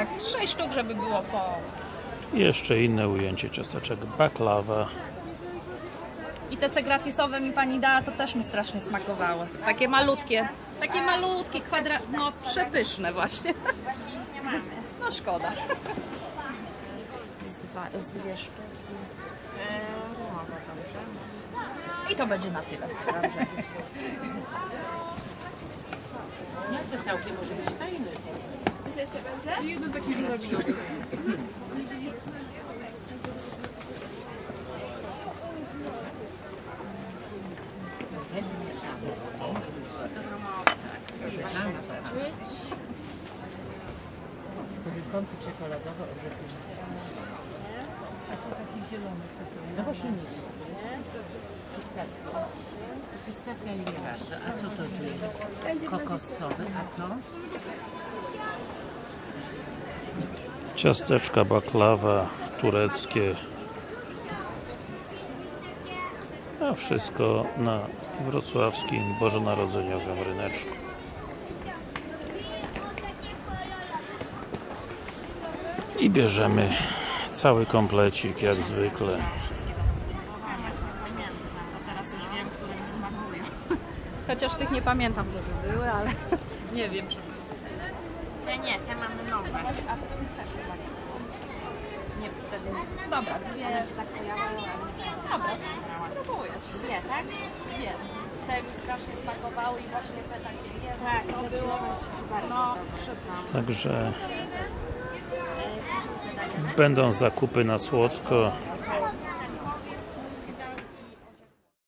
Tak, sześć sztuk, żeby było po... Jeszcze inne ujęcie ciasteczek baklawa. I te ce gratisowe mi pani dała, to też mi strasznie smakowały. Takie malutkie, takie malutkie, kwadra... no przepyszne właśnie. No szkoda. Z, dwa, z dwie sztuki. I to będzie na tyle. Nie, to całkiem może być fajny. Kąty czekoladowe, orzechy. A to taki zielony. No właśnie nic. Pistacja. Pistacja nie bardzo. A co to tu jest? Kokosowy, a to? Ciasteczka baklawa tureckie. A wszystko na wrocławskim bożonarodzeniowym ryneczku. I bierzemy cały komplecik jak zwykle. Chociaż tych nie pamiętam, żeby były, ale nie wiem, czy... Te nie, te mamy nowe. A w tym też chyba nie było. Nie, wtedy... Dobra, dwie... One się tak pojawiają, nie Dobra, spróbuję. Nie, tak? Wiem. Te mi strasznie smakowały i właśnie te takie jest. Tak, to było... No, Także będą zakupy na słodko.